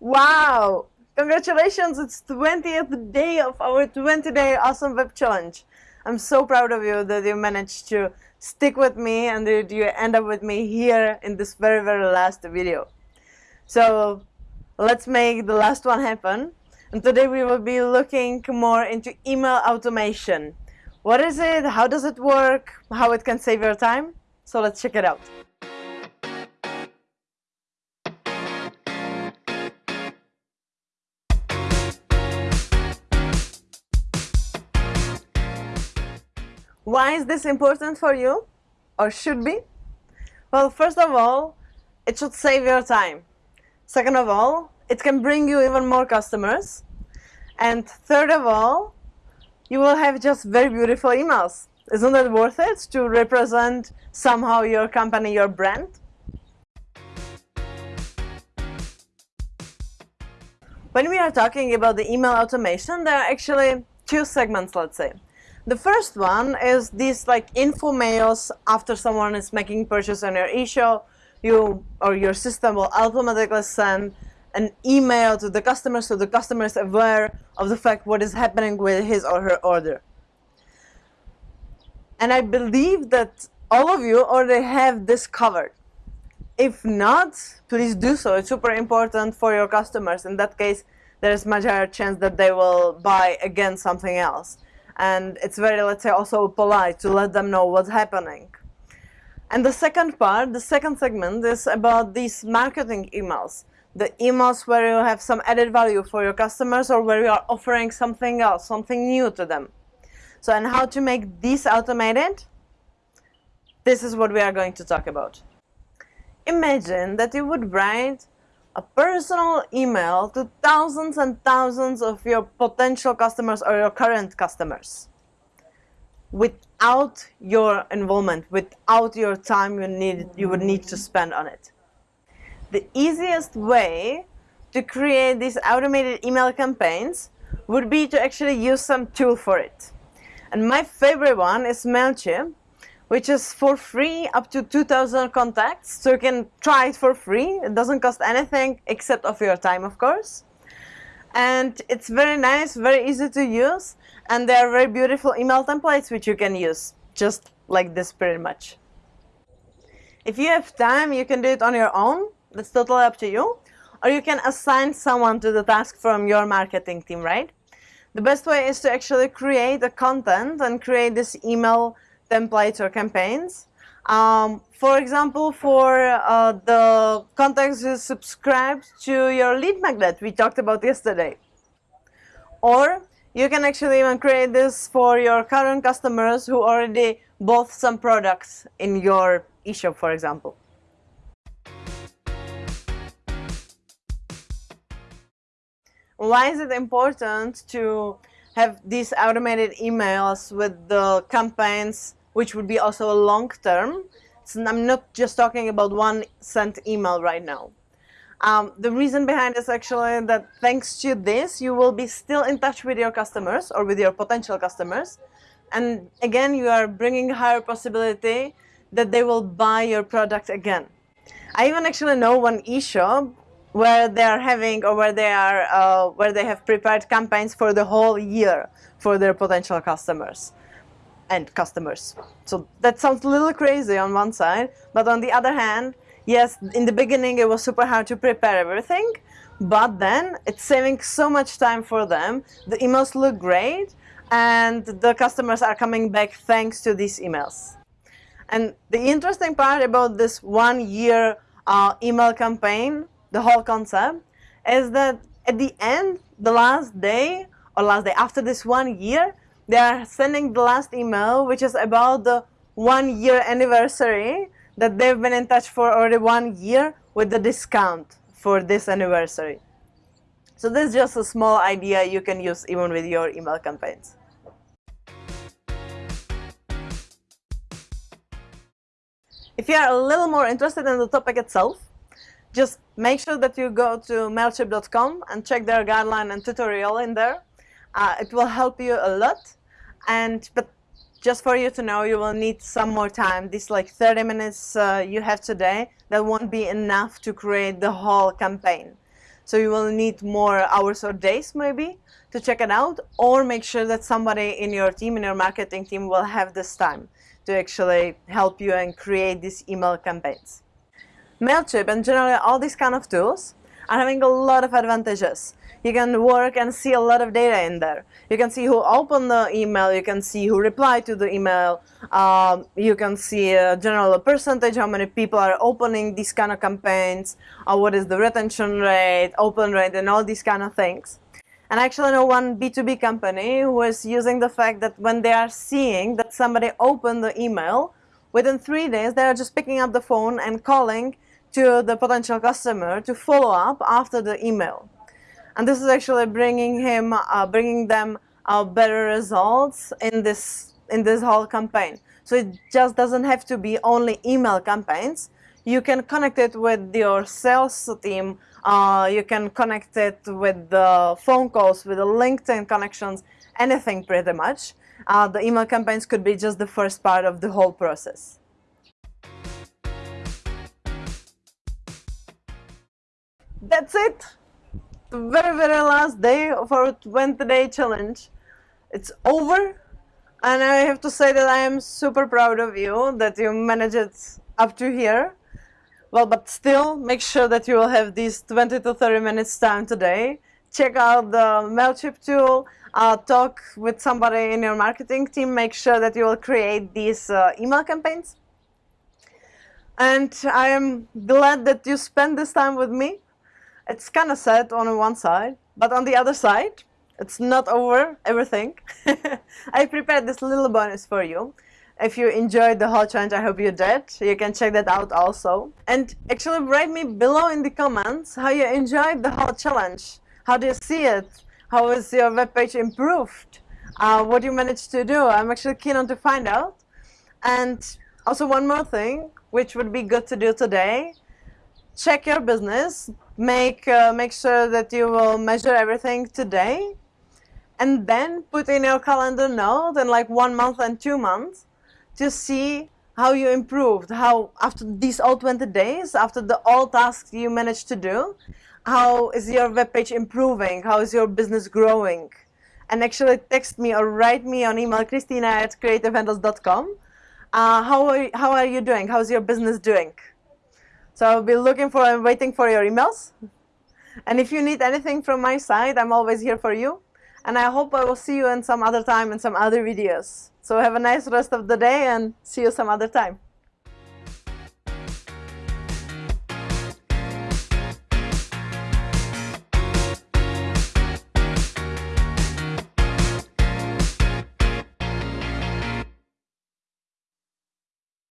Wow! Congratulations, it's 20th day of our 20 day awesome web challenge. I'm so proud of you that you managed to stick with me and that you end up with me here in this very, very last video. So let's make the last one happen. And today we will be looking more into email automation. What is it? How does it work? How it can save your time? So let's check it out. Why is this important for you? Or should be? Well, first of all, it should save your time. Second of all, it can bring you even more customers. And third of all, you will have just very beautiful emails. Isn't it worth it to represent somehow your company, your brand? When we are talking about the email automation, there are actually two segments, let's say. The first one is these like info mails after someone is making purchase on your e-shop, you or your system will automatically send an email to the customer so the customer is aware of the fact what is happening with his or her order. And I believe that all of you already have this covered. If not, please do so. It's super important for your customers. In that case, there is much higher chance that they will buy again something else and it's very, let's say, also polite to let them know what's happening. And the second part, the second segment is about these marketing emails. The emails where you have some added value for your customers or where you are offering something else, something new to them. So, and how to make these automated? This is what we are going to talk about. Imagine that you would write a personal email to thousands and thousands of your potential customers or your current customers without your involvement, without your time you need you would need to spend on it. The easiest way to create these automated email campaigns would be to actually use some tool for it. And my favorite one is MailChimp which is for free up to 2000 contacts. So you can try it for free. It doesn't cost anything except of your time of course. And it's very nice very easy to use. And there are very beautiful email templates which you can use just like this pretty much. If you have time you can do it on your own. That's totally up to you. Or you can assign someone to the task from your marketing team right? The best way is to actually create a content and create this email templates or campaigns. Um, for example, for uh, the contacts who subscribe to your lead magnet we talked about yesterday. Or you can actually even create this for your current customers who already bought some products in your eShop, for example. Why is it important to have these automated emails with the campaigns which would be also a long term. So I'm not just talking about one sent email right now. Um, the reason behind is actually that thanks to this, you will be still in touch with your customers or with your potential customers. And again, you are bringing higher possibility that they will buy your product again. I even actually know one e-shop where they are having or where they are uh, where they have prepared campaigns for the whole year for their potential customers and customers. So that sounds a little crazy on one side, but on the other hand, yes, in the beginning it was super hard to prepare everything, but then it's saving so much time for them. The emails look great and the customers are coming back thanks to these emails. And the interesting part about this one year uh, email campaign, the whole concept, is that at the end, the last day or last day after this one year, they are sending the last email, which is about the one year anniversary that they've been in touch for already one year with the discount for this anniversary. So this is just a small idea you can use even with your email campaigns. If you are a little more interested in the topic itself, just make sure that you go to MailChimp.com and check their guideline and tutorial in there. Uh, it will help you a lot and but just for you to know you will need some more time this like 30 minutes uh, you have today that won't be enough to create the whole campaign so you will need more hours or days maybe to check it out or make sure that somebody in your team, in your marketing team will have this time to actually help you and create these email campaigns. MailChimp and generally all these kind of tools are having a lot of advantages. You can work and see a lot of data in there. You can see who opened the email, you can see who replied to the email, um, you can see a general percentage, how many people are opening these kind of campaigns, uh, what is the retention rate, open rate, and all these kind of things. And I actually know one B2B company who is using the fact that when they are seeing that somebody opened the email, within three days they are just picking up the phone and calling to the potential customer to follow up after the email. And this is actually bringing him, uh, bringing them uh, better results in this in this whole campaign. So it just doesn't have to be only email campaigns. You can connect it with your sales team. Uh, you can connect it with the phone calls, with the LinkedIn connections, anything pretty much. Uh, the email campaigns could be just the first part of the whole process. That's it. The very, very last day of our 20 day challenge. It's over. And I have to say that I am super proud of you that you managed it up to here. Well, but still, make sure that you will have these 20 to 30 minutes time today. Check out the MailChimp tool, uh, talk with somebody in your marketing team, make sure that you will create these uh, email campaigns. And I am glad that you spent this time with me. It's kind of sad on one side, but on the other side, it's not over everything. I prepared this little bonus for you. If you enjoyed the whole challenge, I hope you did. You can check that out also. And actually write me below in the comments how you enjoyed the whole challenge. How do you see it? How is your webpage improved? Uh, what you managed to do? I'm actually keen on to find out. And also one more thing, which would be good to do today. Check your business. Make, uh, make sure that you will measure everything today and then put in your calendar note in like one month and two months to see how you improved, how after these all 20 days, after the all tasks you managed to do, how is your web page improving, how is your business growing. And actually text me or write me on email, Christina at creativehandles.com. Uh, how, are, how are you doing? How's your business doing? So I'll be looking for and waiting for your emails. And if you need anything from my side, I'm always here for you and I hope I will see you in some other time in some other videos. So have a nice rest of the day and see you some other time.